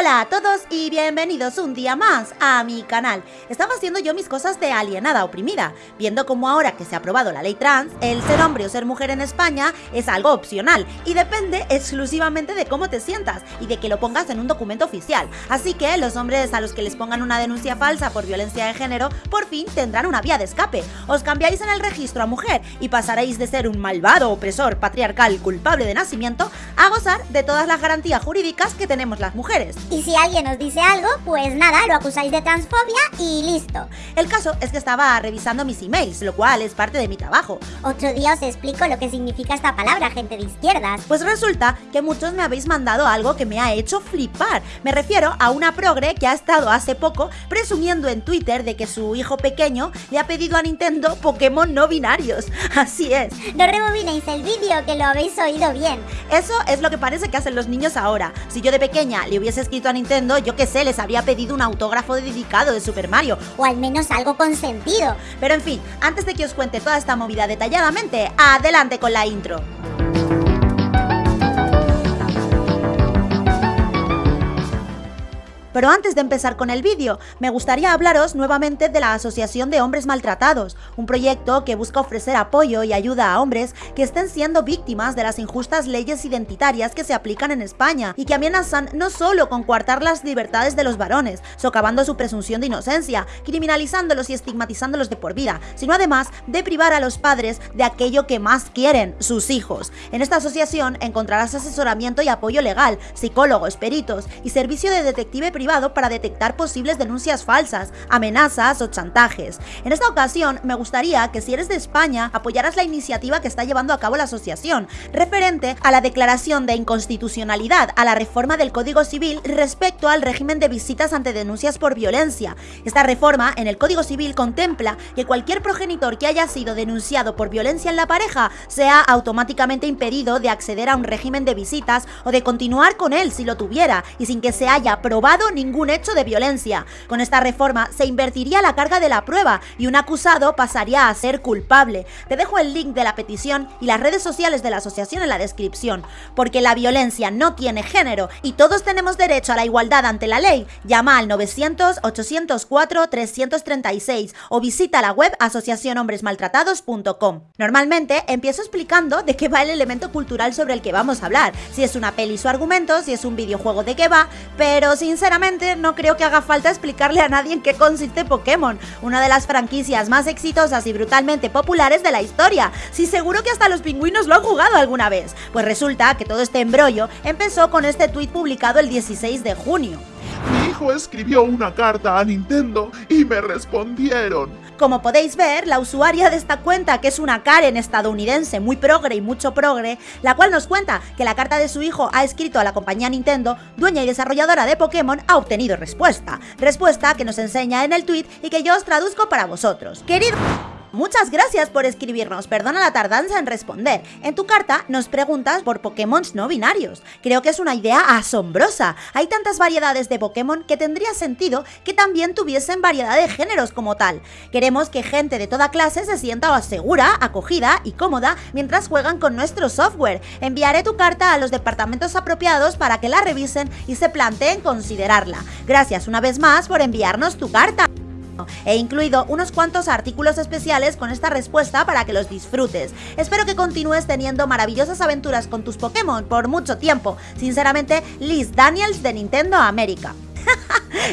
Hola a todos y bienvenidos un día más a mi canal. Estaba haciendo yo mis cosas de alienada oprimida, viendo como ahora que se ha aprobado la ley trans, el ser hombre o ser mujer en España es algo opcional y depende exclusivamente de cómo te sientas y de que lo pongas en un documento oficial. Así que los hombres a los que les pongan una denuncia falsa por violencia de género por fin tendrán una vía de escape. Os cambiáis en el registro a mujer y pasaréis de ser un malvado opresor patriarcal culpable de nacimiento a gozar de todas las garantías jurídicas que tenemos las mujeres. Y si alguien os dice algo, pues nada, lo acusáis de transfobia y listo. El caso es que estaba revisando mis emails, lo cual es parte de mi trabajo. Otro día os explico lo que significa esta palabra, gente de izquierdas. Pues resulta que muchos me habéis mandado algo que me ha hecho flipar. Me refiero a una progre que ha estado hace poco presumiendo en Twitter de que su hijo pequeño le ha pedido a Nintendo Pokémon no binarios. Así es. No rebobinéis el vídeo, que lo habéis oído bien. Eso es lo que parece que hacen los niños ahora. Si yo de pequeña le hubiese escrito a Nintendo, yo qué sé, les habría pedido un autógrafo dedicado de Super Mario. O al menos algo con sentido. Pero en fin, antes de que os cuente toda esta movida detalladamente, adelante con la intro. Pero antes de empezar con el vídeo, me gustaría hablaros nuevamente de la Asociación de Hombres Maltratados, un proyecto que busca ofrecer apoyo y ayuda a hombres que estén siendo víctimas de las injustas leyes identitarias que se aplican en España y que amenazan no solo con coartar las libertades de los varones, socavando su presunción de inocencia, criminalizándolos y estigmatizándolos de por vida, sino además de privar a los padres de aquello que más quieren, sus hijos. En esta asociación encontrarás asesoramiento y apoyo legal, psicólogos, peritos y servicio de detective privado para detectar posibles denuncias falsas, amenazas o chantajes. En esta ocasión me gustaría que si eres de España apoyaras la iniciativa que está llevando a cabo la asociación, referente a la declaración de inconstitucionalidad a la reforma del Código Civil respecto al régimen de visitas ante denuncias por violencia. Esta reforma en el Código Civil contempla que cualquier progenitor que haya sido denunciado por violencia en la pareja sea automáticamente impedido de acceder a un régimen de visitas o de continuar con él si lo tuviera y sin que se haya probado ningún hecho de violencia. Con esta reforma se invertiría la carga de la prueba y un acusado pasaría a ser culpable. Te dejo el link de la petición y las redes sociales de la asociación en la descripción, porque la violencia no tiene género y todos tenemos derecho a la igualdad ante la ley. Llama al 900-804-336 o visita la web asociacionhombresmaltratados.com. Normalmente empiezo explicando de qué va el elemento cultural sobre el que vamos a hablar, si es una peli su argumento, si es un videojuego de qué va, pero sinceramente no creo que haga falta explicarle a nadie en qué consiste Pokémon, una de las franquicias más exitosas y brutalmente populares de la historia. Sí, seguro que hasta los pingüinos lo han jugado alguna vez. Pues resulta que todo este embrollo empezó con este tuit publicado el 16 de junio. Mi hijo escribió una carta a Nintendo y me respondieron. Como podéis ver, la usuaria de esta cuenta, que es una Karen estadounidense muy progre y mucho progre, la cual nos cuenta que la carta de su hijo ha escrito a la compañía Nintendo, dueña y desarrolladora de Pokémon, ha obtenido respuesta. Respuesta que nos enseña en el tweet y que yo os traduzco para vosotros. Querido... Muchas gracias por escribirnos, perdona la tardanza en responder. En tu carta nos preguntas por Pokémon no binarios. Creo que es una idea asombrosa. Hay tantas variedades de Pokémon que tendría sentido que también tuviesen variedad de géneros como tal. Queremos que gente de toda clase se sienta segura, acogida y cómoda mientras juegan con nuestro software. Enviaré tu carta a los departamentos apropiados para que la revisen y se planteen considerarla. Gracias una vez más por enviarnos tu carta. He incluido unos cuantos artículos especiales con esta respuesta para que los disfrutes. Espero que continúes teniendo maravillosas aventuras con tus Pokémon por mucho tiempo. Sinceramente, Liz Daniels de Nintendo América.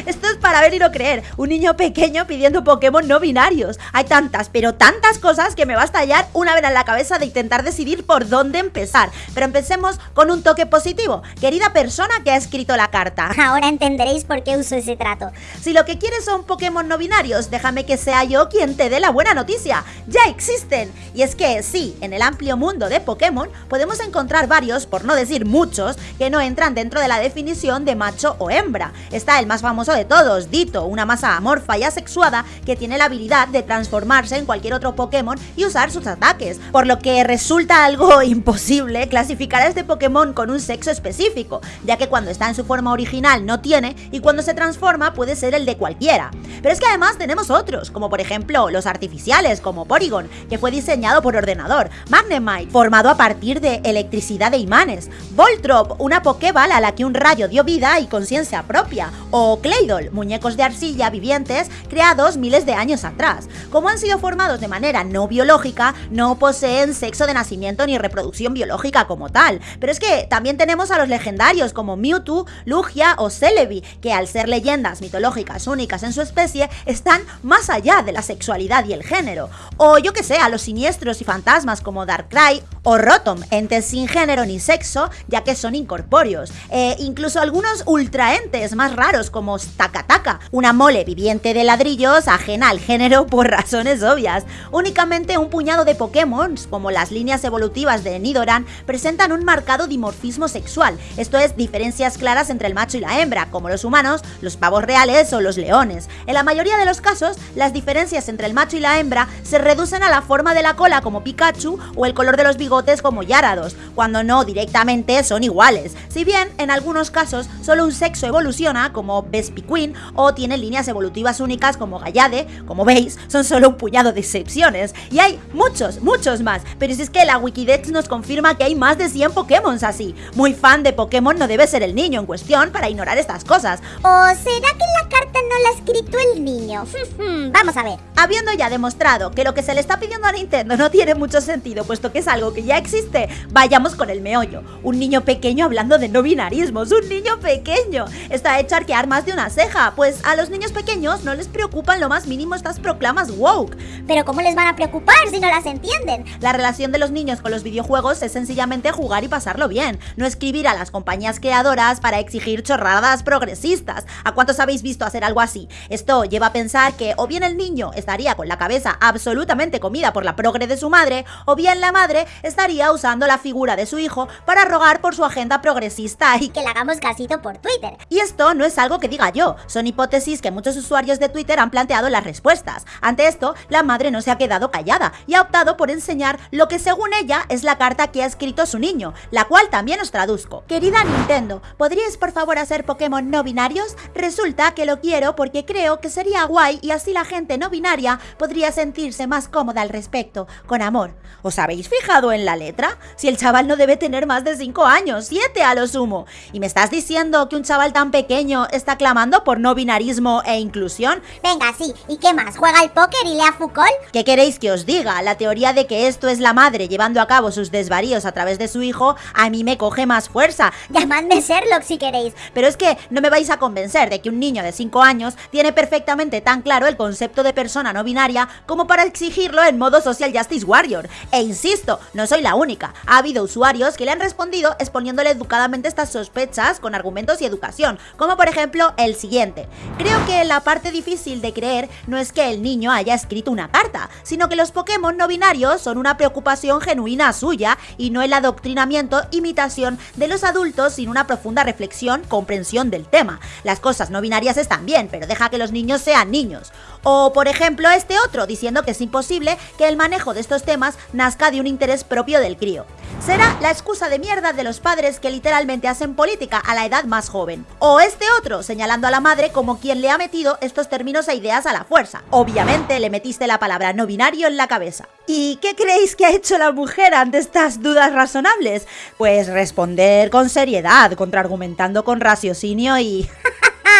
Esto es para ver y no creer. Un niño pequeño pidiendo Pokémon no binarios. Hay tantas, pero tantas cosas que me va a estallar una vez en la cabeza de intentar decidir por dónde empezar. Pero empecemos con un toque positivo. Querida persona que ha escrito la carta. Ahora entenderéis por qué uso ese trato. Si lo que quieres son Pokémon no binarios, déjame que sea yo quien te dé la buena noticia. ¡Ya existen! Y es que sí, en el amplio mundo de Pokémon podemos encontrar varios, por no decir muchos, que no entran dentro de la definición de macho o hembra. Está el más famoso de todos, Dito, una masa amorfa y asexuada que tiene la habilidad de transformarse en cualquier otro Pokémon y usar sus ataques, por lo que resulta algo imposible clasificar a este Pokémon con un sexo específico, ya que cuando está en su forma original no tiene y cuando se transforma puede ser el de cualquiera. Pero es que además tenemos otros, como por ejemplo los artificiales, como Porygon, que fue diseñado por ordenador, Magnemite, formado a partir de electricidad de imanes, Voltrop, una Pokéball a la que un rayo dio vida y conciencia propia, o Claydol, muñecos de arcilla vivientes creados miles de años atrás. Como han sido formados de manera no biológica, no poseen sexo de nacimiento ni reproducción biológica como tal. Pero es que también tenemos a los legendarios como Mewtwo, Lugia o Celebi, que al ser leyendas mitológicas únicas en su especie, están más allá de la sexualidad y el género. O yo que sé, a los siniestros y fantasmas como Darkrai o Rotom, entes sin género ni sexo, ya que son incorpóreos. E incluso algunos ultraentes más raros como Takataka, una mole viviente de ladrillos ajena al género por razones obvias. Únicamente un puñado de Pokémon, como las líneas evolutivas de Nidoran, presentan un marcado dimorfismo sexual, esto es, diferencias claras entre el macho y la hembra, como los humanos, los pavos reales o los leones. En la mayoría de los casos, las diferencias entre el macho y la hembra se reducen a la forma de la cola como Pikachu o el color de los bigotes como Yarados, cuando no directamente son iguales. Si bien en algunos casos solo un sexo evoluciona como Vespiquen o tiene líneas evolutivas únicas como Gallade, como veis, son solo un puñado de excepciones. Y hay muchos, muchos más, pero si es que la Wikidex nos confirma que hay más de 100 Pokémon así. Muy fan de Pokémon no debe ser el niño en cuestión para ignorar estas cosas. ¿O será que la carta no la ha escrito el niño? Vamos a ver. Habiendo ya demostrado que lo que se le está pidiendo a Nintendo no tiene mucho sentido, puesto que es algo que ya existe, vayamos con el meollo. Un niño pequeño hablando de no binarismos, un niño pequeño. Está hecho arquear más de una ceja, pues a los niños pequeños no les preocupan lo más mínimo estas proclamas woke. Pero ¿cómo les van a preocupar si no las entienden? La relación de los niños con los videojuegos es sencillamente jugar y pasarlo bien, no escribir a las compañías creadoras para exigir chorradas progresistas. ¿A cuántos habéis visto hacer algo así? Esto lleva a pensar que o bien el niño estaría con la cabeza absolutamente comida por la progre de su madre, o bien la madre estaría usando la figura de su hijo para rogar por su agenda progresista y Que le hagamos casito por Twitter. y esto no es algo que diga yo, son hipótesis que muchos usuarios de Twitter han planteado las respuestas. Ante esto, la madre no se ha quedado callada y ha optado por enseñar lo que según ella es la carta que ha escrito su niño, la cual también os traduzco. Querida Nintendo, ¿podríais por favor hacer Pokémon no binarios? Resulta que lo quiero porque creo que sería guay y así la gente no binaria podría sentirse más cómoda al respecto, con amor. ¿Os habéis fijado en la letra? Si el chaval no debe tener más de 5 años, 7 a lo sumo. ¿Y me estás diciendo que un chaval tan pequeño está clamando por no binarismo e inclusión? Venga, sí. ¿Y qué más? ¿Juega al póker y lea Foucault? ¿Qué queréis que os diga? La teoría de que esto es la madre llevando a cabo sus desvaríos a través de su hijo a mí me coge más fuerza. Llamadme Sherlock si queréis. Pero es que no me vais a convencer de que un niño de 5 años tiene perfectamente tan claro el concepto de persona no binaria como para exigirlo en modo Social Justice Warrior. E insisto, no soy la única. Ha habido usuarios que le han respondido exponiéndole educadamente estas sospechas con argumentos y educación, como por ejemplo el siguiente. Creo que la parte difícil de creer no es que el niño haya escrito una carta, sino que los Pokémon no binarios son una preocupación genuina suya y no el adoctrinamiento, imitación de los adultos sin una profunda reflexión, comprensión del tema. Las cosas no binarias están bien, pero deja que los niños sean niños. O por ejemplo este otro, diciendo que es imposible que el manejo de estos temas nazca de un interés propio del crío. Será la excusa de mierda de los padres que literalmente hacen política a la edad más joven. O este otro, señalando a la madre como quien le ha metido estos términos e ideas a la fuerza. Obviamente le metiste la palabra no binario en la cabeza. ¿Y qué creéis que ha hecho la mujer ante estas dudas razonables? Pues responder con seriedad, contraargumentando con raciocinio y...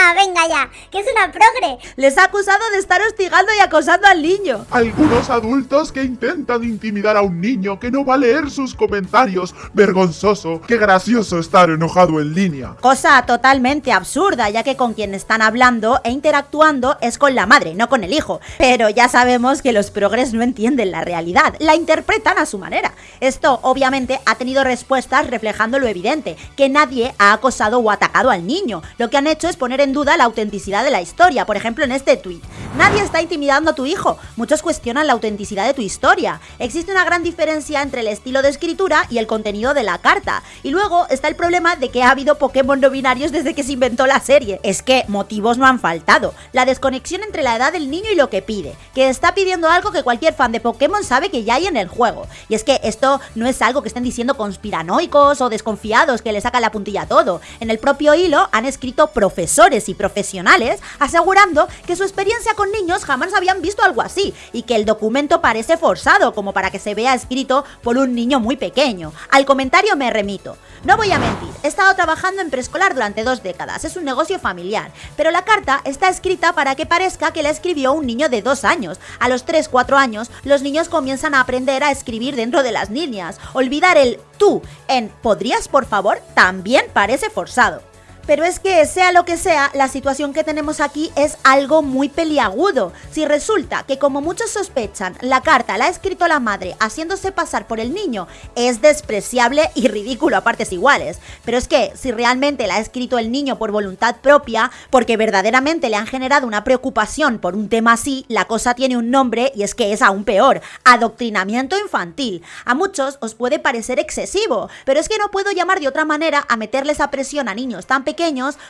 Ah, venga ya, que es una progre. Les ha acusado de estar hostigando y acosando al niño. Algunos adultos que intentan intimidar a un niño que no va a leer sus comentarios. Vergonzoso. Qué gracioso estar enojado en línea. Cosa totalmente absurda, ya que con quien están hablando e interactuando es con la madre, no con el hijo. Pero ya sabemos que los progres no entienden la realidad, la interpretan a su manera. Esto obviamente ha tenido respuestas reflejando lo evidente, que nadie ha acosado o atacado al niño. Lo que han hecho es poner en duda la autenticidad de la historia, por ejemplo en este tweet. Nadie está intimidando a tu hijo, muchos cuestionan la autenticidad de tu historia. Existe una gran diferencia entre el estilo de escritura y el contenido de la carta. Y luego está el problema de que ha habido Pokémon no binarios desde que se inventó la serie. Es que motivos no han faltado. La desconexión entre la edad del niño y lo que pide. Que está pidiendo algo que cualquier fan de Pokémon sabe que ya hay en el juego. Y es que esto no es algo que estén diciendo conspiranoicos o desconfiados que le sacan la puntilla a todo. En el propio hilo han escrito profesores y profesionales asegurando que su experiencia con niños jamás habían visto algo así y que el documento parece forzado como para que se vea escrito por un niño muy pequeño. Al comentario me remito. No voy a mentir, he estado trabajando en preescolar durante dos décadas, es un negocio familiar, pero la carta está escrita para que parezca que la escribió un niño de dos años. A los 3-4 años, los niños comienzan a aprender a escribir dentro de las líneas. Olvidar el tú en ¿podrías por favor? también parece forzado. Pero es que, sea lo que sea, la situación que tenemos aquí es algo muy peliagudo. Si resulta que, como muchos sospechan, la carta la ha escrito la madre haciéndose pasar por el niño, es despreciable y ridículo a partes iguales. Pero es que, si realmente la ha escrito el niño por voluntad propia, porque verdaderamente le han generado una preocupación por un tema así, la cosa tiene un nombre y es que es aún peor, adoctrinamiento infantil. A muchos os puede parecer excesivo, pero es que no puedo llamar de otra manera a meterles a presión a niños tan pequeños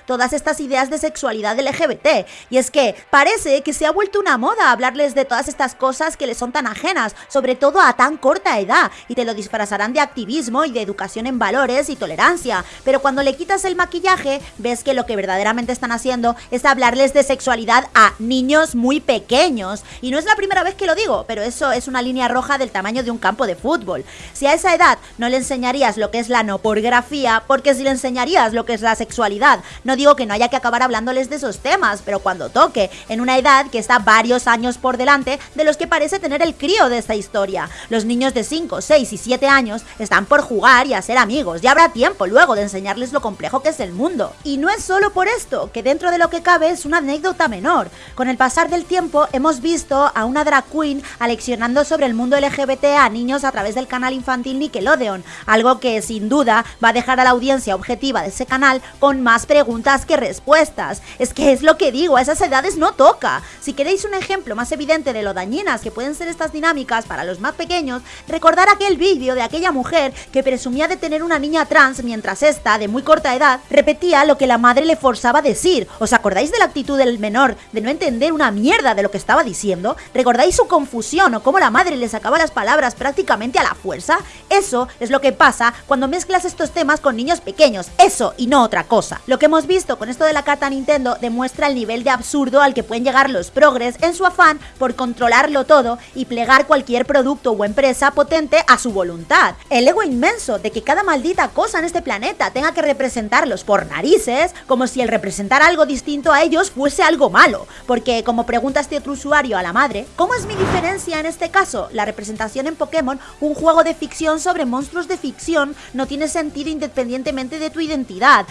todas estas ideas de sexualidad LGBT. Y es que parece que se ha vuelto una moda hablarles de todas estas cosas que les son tan ajenas, sobre todo a tan corta edad, y te lo disfrazarán de activismo y de educación en valores y tolerancia. Pero cuando le quitas el maquillaje, ves que lo que verdaderamente están haciendo es hablarles de sexualidad a niños muy pequeños. Y no es la primera vez que lo digo, pero eso es una línea roja del tamaño de un campo de fútbol. Si a esa edad no le enseñarías lo que es la no porgrafía, porque si le enseñarías lo que es la sexualidad, no digo que no haya que acabar hablándoles de esos temas, pero cuando toque, en una edad que está varios años por delante de los que parece tener el crío de esta historia. Los niños de 5, 6 y 7 años están por jugar y a ser amigos, ya habrá tiempo luego de enseñarles lo complejo que es el mundo. Y no es solo por esto, que dentro de lo que cabe es una anécdota menor. Con el pasar del tiempo hemos visto a una drag queen aleccionando sobre el mundo LGBT a niños a través del canal infantil Nickelodeon, algo que sin duda va a dejar a la audiencia objetiva de ese canal con más preguntas que respuestas. Es que es lo que digo, a esas edades no toca. Si queréis un ejemplo más evidente de lo dañinas que pueden ser estas dinámicas para los más pequeños, recordar aquel vídeo de aquella mujer que presumía de tener una niña trans mientras esta, de muy corta edad, repetía lo que la madre le forzaba a decir. ¿Os acordáis de la actitud del menor de no entender una mierda de lo que estaba diciendo? ¿Recordáis su confusión o cómo la madre le sacaba las palabras prácticamente a la fuerza? Eso es lo que pasa cuando mezclas estos temas con niños pequeños, eso y no otra cosa. Lo que hemos visto con esto de la carta Nintendo demuestra el nivel de absurdo al que pueden llegar los progres en su afán por controlarlo todo y plegar cualquier producto o empresa potente a su voluntad. El ego inmenso de que cada maldita cosa en este planeta tenga que representarlos por narices, como si el representar algo distinto a ellos fuese algo malo. Porque, como pregunta este otro usuario a la madre, ¿cómo es mi diferencia en este caso? La representación en Pokémon, un juego de ficción sobre monstruos de ficción, no tiene sentido independientemente de tu identidad.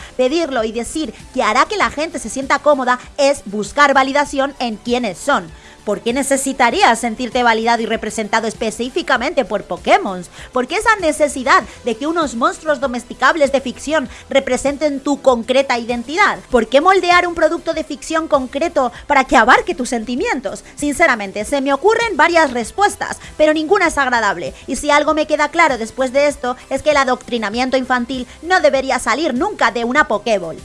Pedirlo y decir que hará que la gente se sienta cómoda es buscar validación en quienes son. ¿Por qué necesitarías sentirte validado y representado específicamente por Pokémon? ¿Por qué esa necesidad de que unos monstruos domesticables de ficción representen tu concreta identidad? ¿Por qué moldear un producto de ficción concreto para que abarque tus sentimientos? Sinceramente, se me ocurren varias respuestas, pero ninguna es agradable. Y si algo me queda claro después de esto, es que el adoctrinamiento infantil no debería salir nunca de una Pokéball.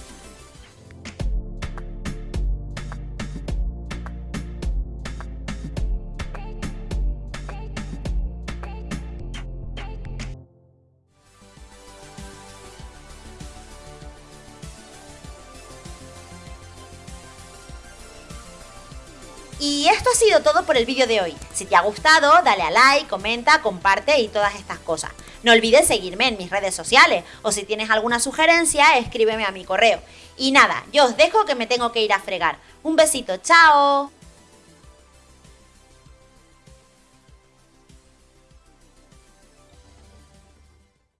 Y esto ha sido todo por el vídeo de hoy. Si te ha gustado, dale a like, comenta, comparte y todas estas cosas. No olvides seguirme en mis redes sociales o si tienes alguna sugerencia, escríbeme a mi correo. Y nada, yo os dejo que me tengo que ir a fregar. Un besito, chao.